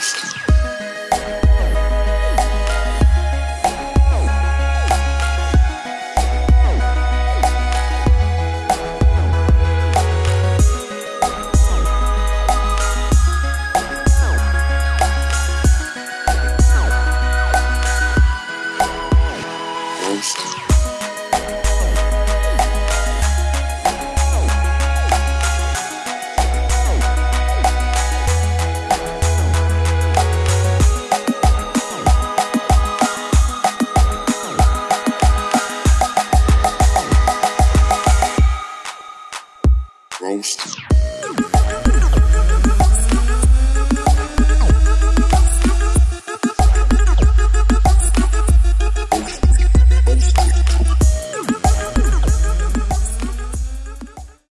Ghost. Ghost.